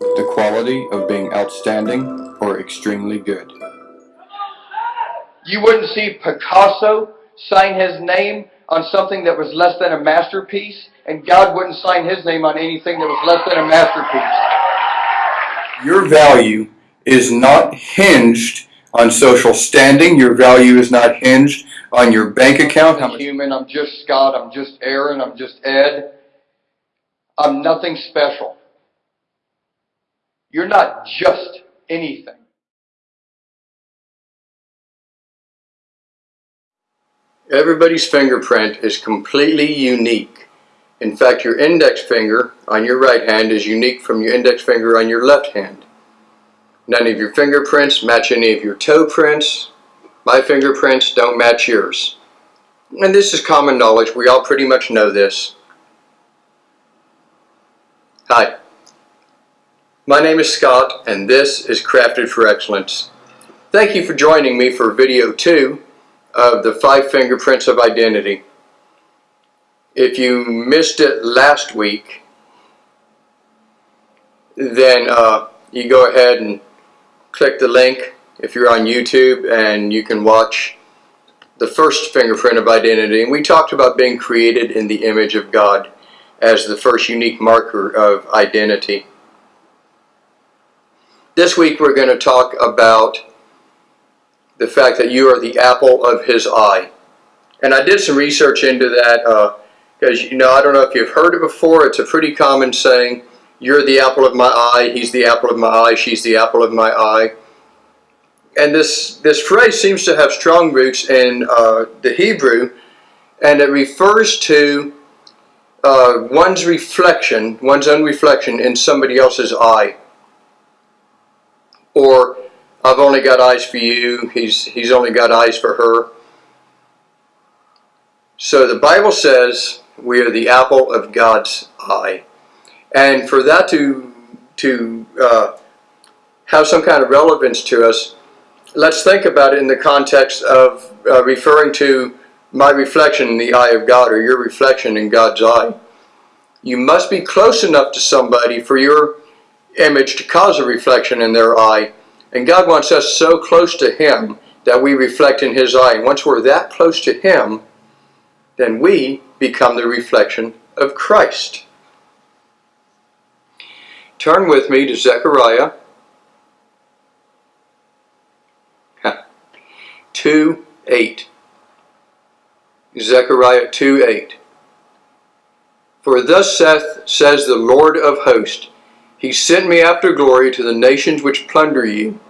the quality of being outstanding or extremely good. You wouldn't see Picasso sign his name on something that was less than a masterpiece, and God wouldn't sign his name on anything that was less than a masterpiece. Your value is not hinged on social standing. Your value is not hinged on your bank account. I'm human, I'm just Scott, I'm just Aaron, I'm just Ed. I'm nothing special. You're not just anything. Everybody's fingerprint is completely unique. In fact, your index finger on your right hand is unique from your index finger on your left hand. None of your fingerprints match any of your toe prints. My fingerprints don't match yours. And this is common knowledge. We all pretty much know this. Hi. My name is Scott, and this is Crafted for Excellence. Thank you for joining me for video two of the five fingerprints of identity. If you missed it last week, then uh, you go ahead and click the link if you're on YouTube and you can watch the first fingerprint of identity. And we talked about being created in the image of God as the first unique marker of identity. This week we're going to talk about the fact that you are the apple of his eye. And I did some research into that because, uh, you know, I don't know if you've heard it before. It's a pretty common saying, you're the apple of my eye, he's the apple of my eye, she's the apple of my eye. And this, this phrase seems to have strong roots in uh, the Hebrew, and it refers to uh, one's reflection, one's own reflection in somebody else's eye. Or I've only got eyes for you, he's, he's only got eyes for her. So the Bible says we are the apple of God's eye. And for that to, to uh, have some kind of relevance to us, let's think about it in the context of uh, referring to my reflection in the eye of God or your reflection in God's eye. You must be close enough to somebody for your image to cause a reflection in their eye and God wants us so close to Him that we reflect in His eye. And once we're that close to Him, then we become the reflection of Christ. Turn with me to Zechariah 2 8. Zechariah 2 8. For thus saith, says the Lord of hosts, he sent me after glory to the nations which plunder you.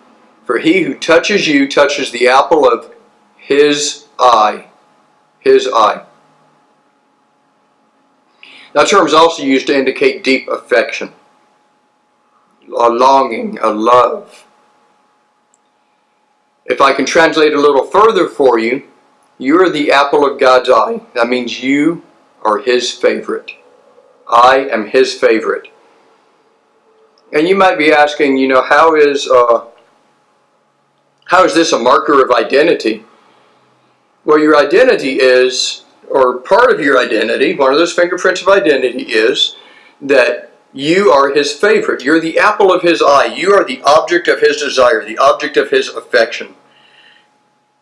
For he who touches you touches the apple of his eye. His eye. That term is also used to indicate deep affection, a longing, a love. If I can translate a little further for you, you are the apple of God's eye. That means you are his favorite. I am his favorite. And you might be asking, you know, how is, uh, how is this a marker of identity? Well, your identity is, or part of your identity, one of those fingerprints of identity is that you are his favorite. You're the apple of his eye. You are the object of his desire, the object of his affection.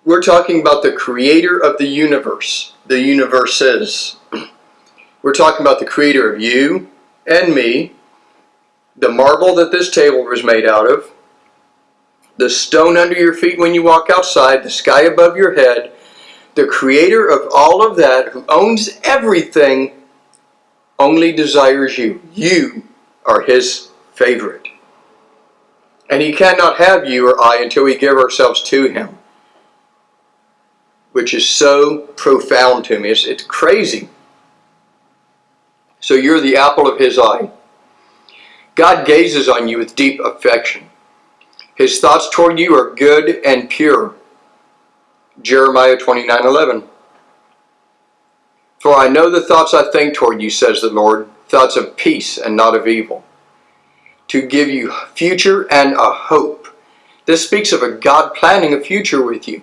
We're talking about the creator of the universe, the universes. We're talking about the creator of you and me, the marble that this table was made out of, the stone under your feet when you walk outside, the sky above your head, the creator of all of that, who owns everything, only desires you. You are his favorite. And he cannot have you or I until we give ourselves to him. Which is so profound to me. It's, it's crazy. So you're the apple of his eye. God gazes on you with deep affection. His thoughts toward you are good and pure. Jeremiah 29:11. For I know the thoughts I think toward you, says the Lord, thoughts of peace and not of evil, to give you future and a hope. This speaks of a God planning a future with you,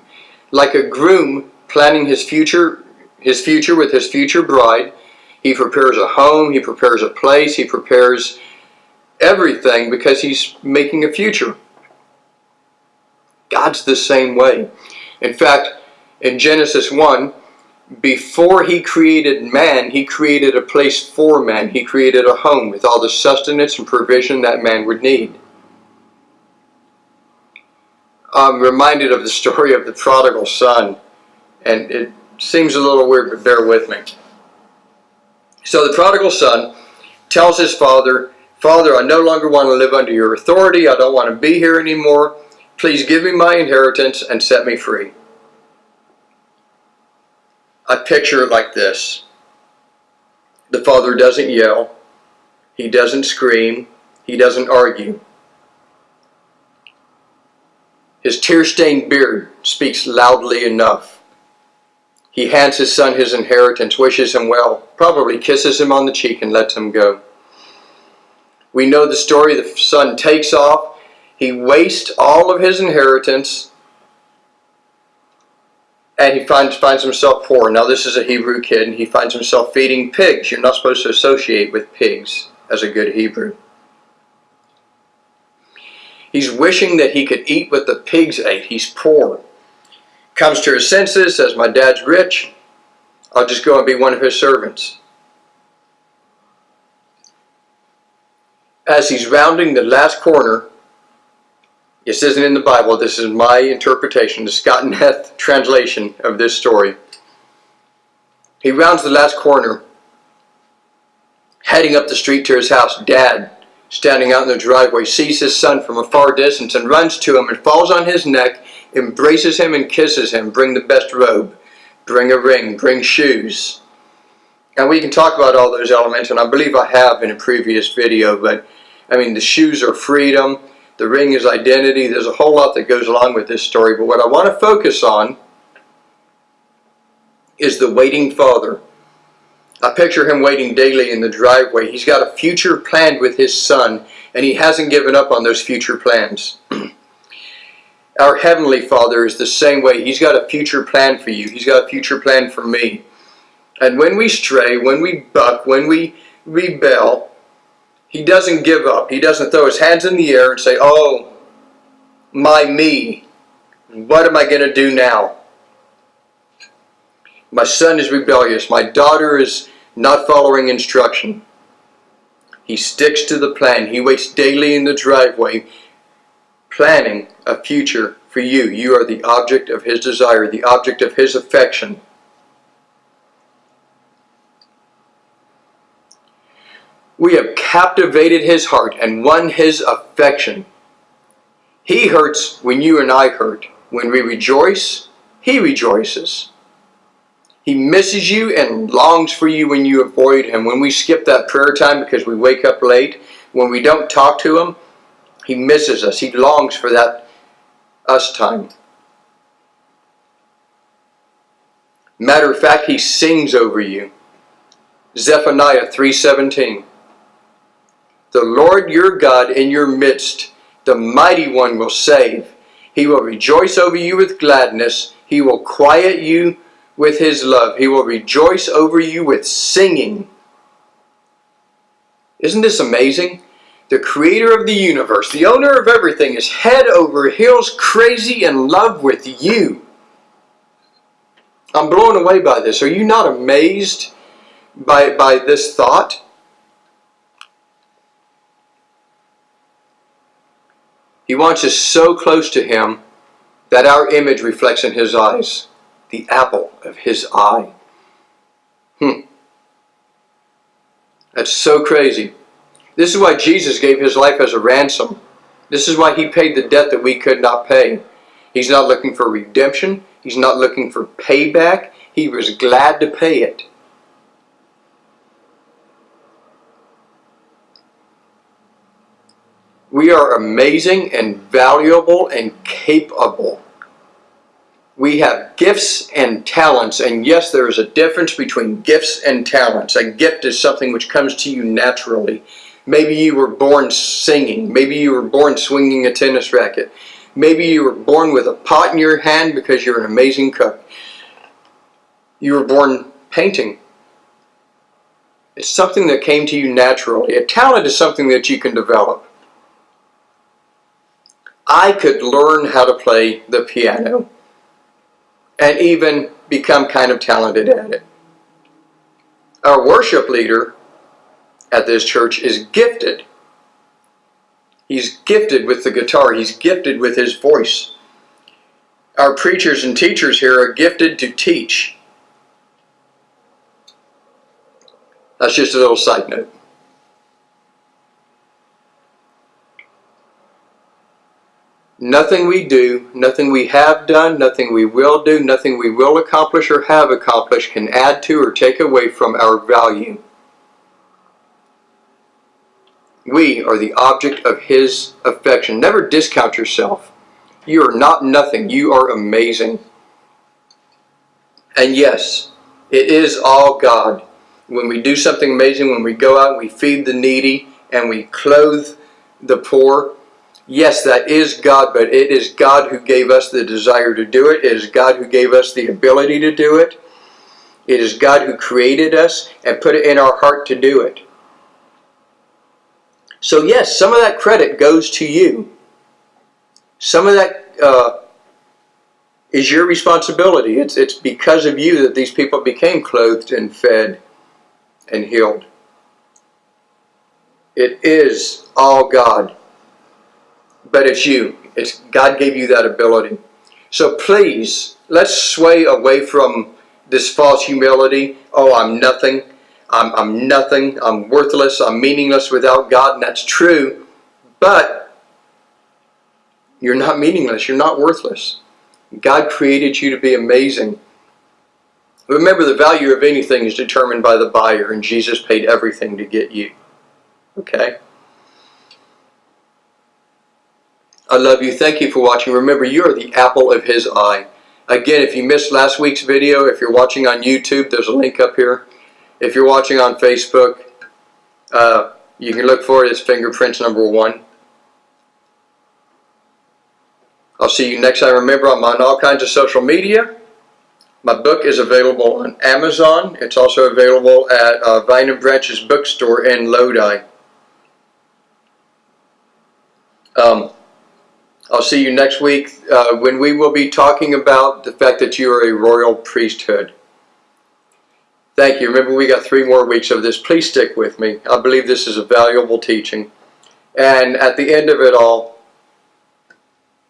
like a groom planning his future, his future with his future bride. He prepares a home, he prepares a place, he prepares everything because he's making a future. God's the same way. In fact, in Genesis 1, before he created man, he created a place for man. He created a home with all the sustenance and provision that man would need. I'm reminded of the story of the prodigal son, and it seems a little weird, but bear with me. So the prodigal son tells his father, Father, I no longer want to live under your authority. I don't want to be here anymore. Please give me my inheritance and set me free. I picture it like this. The father doesn't yell. He doesn't scream. He doesn't argue. His tear-stained beard speaks loudly enough. He hands his son his inheritance, wishes him well, probably kisses him on the cheek and lets him go. We know the story. The son takes off. He wastes all of his inheritance and he finds finds himself poor. Now this is a Hebrew kid and he finds himself feeding pigs. You're not supposed to associate with pigs as a good Hebrew. He's wishing that he could eat what the pigs ate. He's poor. Comes to his senses, says, my dad's rich. I'll just go and be one of his servants. As he's rounding the last corner, this isn't in the Bible, this is my interpretation, the Scott and Heth translation of this story. He rounds the last corner, heading up the street to his house. Dad, standing out in the driveway, sees his son from a far distance and runs to him and falls on his neck, embraces him and kisses him. Bring the best robe, bring a ring, bring shoes. And we can talk about all those elements, and I believe I have in a previous video, but I mean, the shoes are freedom, the ring is identity. There's a whole lot that goes along with this story, but what I want to focus on is the waiting father. I picture him waiting daily in the driveway. He's got a future planned with his son, and he hasn't given up on those future plans. Our Heavenly Father is the same way. He's got a future plan for you. He's got a future plan for me. And when we stray, when we buck, when we rebel, he doesn't give up. He doesn't throw his hands in the air and say, oh, my me, what am I going to do now? My son is rebellious. My daughter is not following instruction. He sticks to the plan. He waits daily in the driveway, planning a future for you. You are the object of his desire, the object of his affection. We have captivated his heart and won his affection. He hurts when you and I hurt. When we rejoice, he rejoices. He misses you and longs for you when you avoid him. When we skip that prayer time because we wake up late, when we don't talk to him, he misses us. He longs for that us time. Matter of fact, he sings over you. Zephaniah 3.17 The Lord your God in your midst, the mighty one will save. He will rejoice over you with gladness. He will quiet you with his love. He will rejoice over you with singing. Isn't this amazing? The creator of the universe, the owner of everything, is head over heels crazy in love with you. I'm blown away by this. Are you not amazed by, by this thought? He wants us so close to him that our image reflects in his eyes the apple of his eye. Hmm. That's so crazy. This is why Jesus gave his life as a ransom. This is why he paid the debt that we could not pay. He's not looking for redemption. He's not looking for payback. He was glad to pay it. We are amazing and valuable and capable. We have gifts and talents, and yes, there is a difference between gifts and talents. A gift is something which comes to you naturally. Maybe you were born singing. Maybe you were born swinging a tennis racket. Maybe you were born with a pot in your hand because you're an amazing cook. You were born painting. It's something that came to you naturally. A talent is something that you can develop. I could learn how to play the piano and even become kind of talented at it. Our worship leader at this church is gifted. He's gifted with the guitar, he's gifted with his voice. Our preachers and teachers here are gifted to teach. That's just a little side note. Nothing we do, nothing we have done, nothing we will do, nothing we will accomplish or have accomplished can add to or take away from our value. We are the object of His affection. Never discount yourself. You are not nothing. You are amazing. And yes, it is all God. When we do something amazing, when we go out and we feed the needy and we clothe the poor, yes, that is God, but it is God who gave us the desire to do it. It is God who gave us the ability to do it. It is God who created us and put it in our heart to do it. So yes, some of that credit goes to you. Some of that uh, is your responsibility. It's, it's because of you that these people became clothed and fed and healed. It is all God. But it's you. It's God gave you that ability. So please, let's sway away from this false humility. Oh, I'm nothing. I'm, I'm nothing. I'm worthless. I'm meaningless without God. And that's true. But you're not meaningless. You're not worthless. God created you to be amazing. Remember, the value of anything is determined by the buyer, and Jesus paid everything to get you. Okay? I love you. Thank you for watching. Remember, you are the apple of His eye. Again, if you missed last week's video, if you're watching on YouTube, there's a link up here. If you're watching on Facebook, uh, you can look for it as fingerprints number one. I'll see you next time. Remember, I'm on all kinds of social media. My book is available on Amazon. It's also available at uh, Vine and Branches bookstore in Lodi. Um, I'll see you next week uh, when we will be talking about the fact that you are a royal priesthood. Thank you. Remember, we got three more weeks of this. Please stick with me. I believe this is a valuable teaching. And at the end of it all,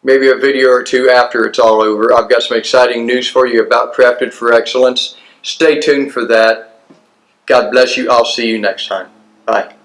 maybe a video or two after it's all over, I've got some exciting news for you about Crafted for Excellence. Stay tuned for that. God bless you. I'll see you next time. Bye.